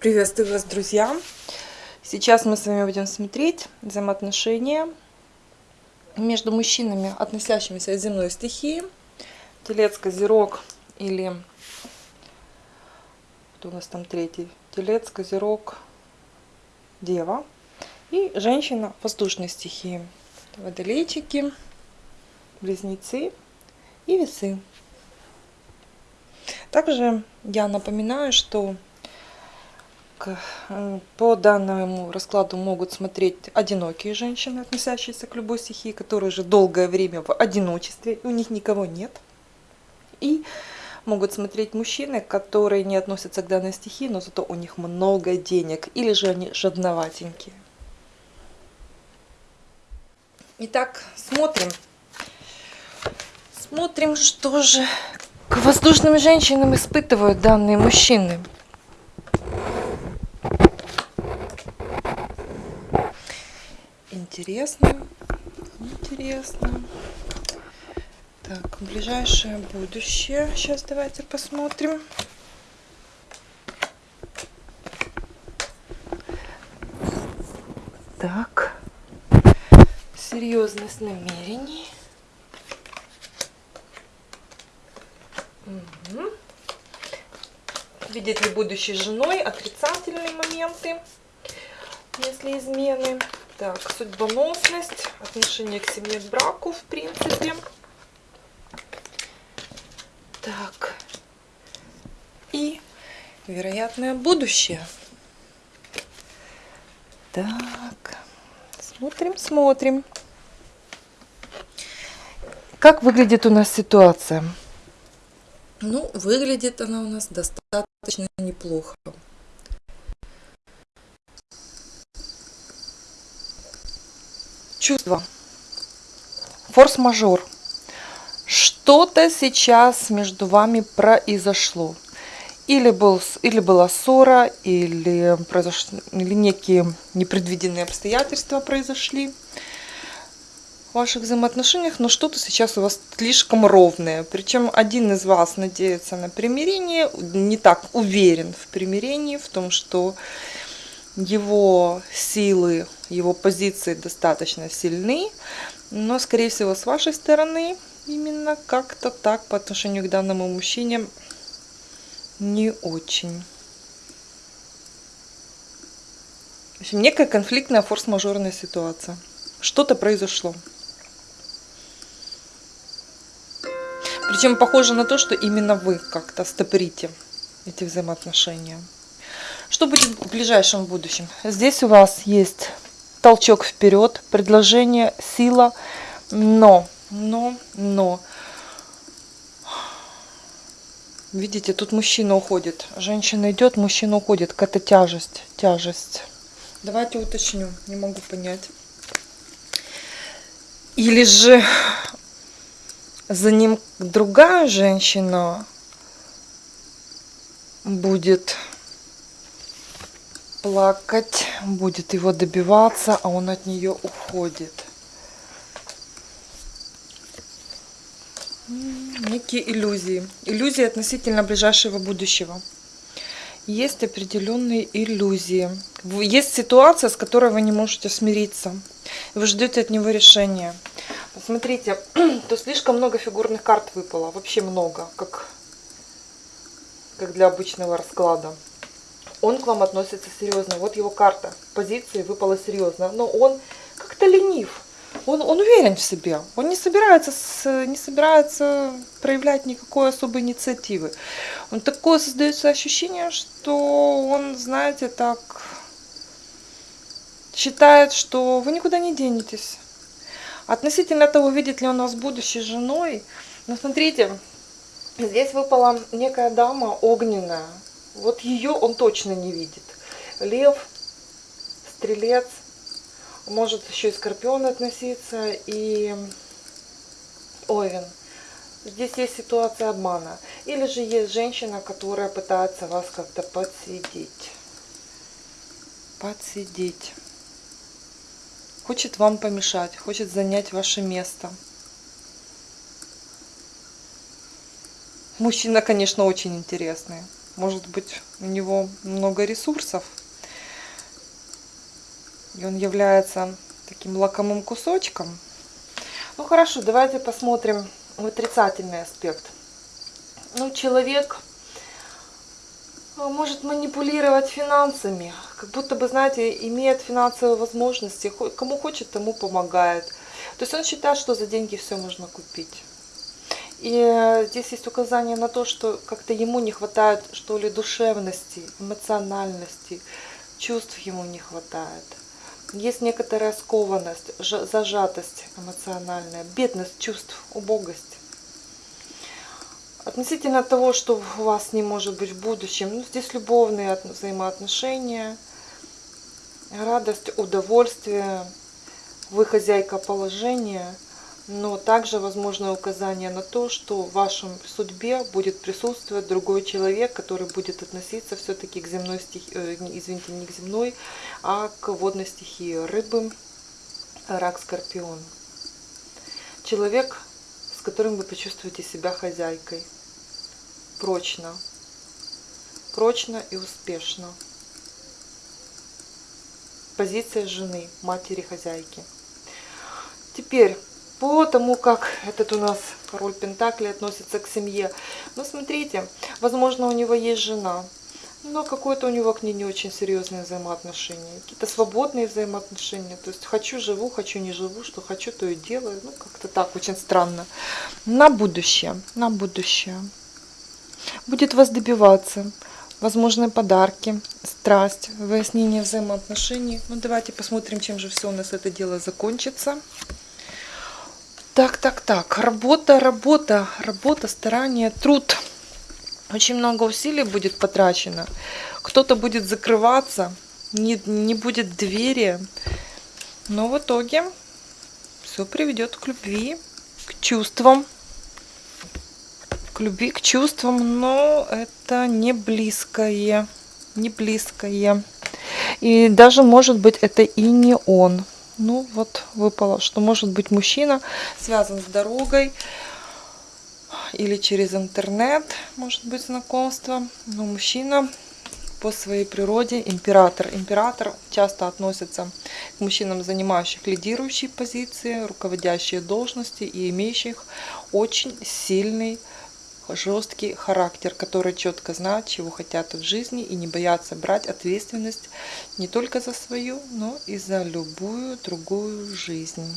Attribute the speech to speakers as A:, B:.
A: Приветствую вас, друзья! Сейчас мы с вами будем смотреть взаимоотношения между мужчинами, относящимися к земной стихии. Телец, Козерог или... Кто у нас там третий? Телец, Козерог, Дева. И женщина воздушной стихии. Водолейчики, Близнецы и Весы. Также я напоминаю, что Э, по данному раскладу могут смотреть одинокие женщины, относящиеся к любой стихии, которые уже долгое время в одиночестве, у них никого нет. И могут смотреть мужчины, которые не относятся к данной стихии, но зато у них много денег, или же они жадноватенькие. Итак, смотрим. Смотрим, что же к воздушным женщинам испытывают данные мужчины. Интересно. Интересно. Так, ближайшее будущее. Сейчас давайте посмотрим. Так. Серьезность намерений. Угу. Видит ли будущей женой отрицательные моменты, если измены. Так, судьбоносность, отношение к семье, к браку, в принципе. Так. И вероятное будущее. Так. Смотрим, смотрим. Как выглядит у нас ситуация? Ну, выглядит она у нас достаточно неплохо. Чувство. Форс-мажор. Что-то сейчас между вами произошло. Или, был, или была ссора, или, произош... или некие непредвиденные обстоятельства произошли в ваших взаимоотношениях, но что-то сейчас у вас слишком ровное. Причем один из вас надеется на примирение, не так уверен в примирении, в том, что его силы, его позиции достаточно сильны, но, скорее всего, с вашей стороны именно как-то так по отношению к данному мужчине не очень. В общем, некая конфликтная форс-мажорная ситуация. Что-то произошло. Причем похоже на то, что именно вы как-то стопорите эти взаимоотношения. Что будет в ближайшем будущем? Здесь у вас есть толчок вперед, предложение, сила, но, но, но. Видите, тут мужчина уходит, женщина идет, мужчина уходит. Какая-то тяжесть, тяжесть. Давайте уточню, не могу понять. Или же за ним другая женщина будет плакать, будет его добиваться, а он от нее уходит. Некие иллюзии. Иллюзии относительно ближайшего будущего. Есть определенные иллюзии. Есть ситуация, с которой вы не можете смириться. Вы ждете от него решения. Посмотрите, то слишком много фигурных карт выпало. Вообще много, как, как для обычного расклада он к вам относится серьезно. Вот его карта позиции выпала серьезно. Но он как-то ленив. Он, он уверен в себе. Он не собирается, с, не собирается проявлять никакой особой инициативы. Он такое создается ощущение, что он, знаете, так считает, что вы никуда не денетесь. Относительно того, видит ли он вас будущей женой, но смотрите, здесь выпала некая дама огненная, вот ее он точно не видит. Лев, стрелец, может еще и скорпион относиться, и овен. Здесь есть ситуация обмана. Или же есть женщина, которая пытается вас как-то подсидеть. Подсидеть. Хочет вам помешать, хочет занять ваше место. Мужчина, конечно, очень интересный. Может быть, у него много ресурсов. И он является таким лакомым кусочком. Ну хорошо, давайте посмотрим в отрицательный аспект. Ну, человек а, может манипулировать финансами, как будто бы, знаете, имеет финансовые возможности, кому хочет, тому помогает. То есть он считает, что за деньги все можно купить. И э, здесь есть указание на то, что как-то ему не хватает, что ли, душевности, эмоциональности, чувств ему не хватает. Есть некоторая скованность, зажатость эмоциональная, бедность чувств, убогость. Относительно того, что у вас не может быть в будущем, ну, здесь любовные взаимоотношения, радость, удовольствие, вы хозяйка положения, но также возможно указание на то, что в вашем судьбе будет присутствовать другой человек, который будет относиться все-таки к земной стихии, э, извините, не к земной, а к водной стихии рыбы, рак, скорпион. Человек, с которым вы почувствуете себя хозяйкой прочно, прочно и успешно. Позиция жены, матери, хозяйки. Теперь, по тому, как этот у нас король Пентакли относится к семье. Ну, смотрите, возможно, у него есть жена, но какое-то у него к ней не очень серьезные взаимоотношения. Какие-то свободные взаимоотношения. То есть хочу живу, хочу не живу, что хочу, то и делаю. Ну, как-то так, очень странно. На будущее, на будущее будет вас добиваться. Возможные подарки, страсть, выяснение взаимоотношений. Ну, давайте посмотрим, чем же все у нас это дело закончится. Так, так, так. Работа, работа, работа, старание, труд. Очень много усилий будет потрачено. Кто-то будет закрываться, не, не будет двери. Но в итоге все приведет к любви, к чувствам к любви, к чувствам, но это не близкое, не близкое. И даже, может быть, это и не он. Ну, вот выпало, что может быть мужчина связан с дорогой или через интернет, может быть, знакомство. Но мужчина по своей природе император. Император часто относится к мужчинам, занимающих лидирующие позиции, руководящие должности и имеющих очень сильный жесткий характер, который четко знает, чего хотят в жизни и не боятся брать ответственность не только за свою, но и за любую другую жизнь.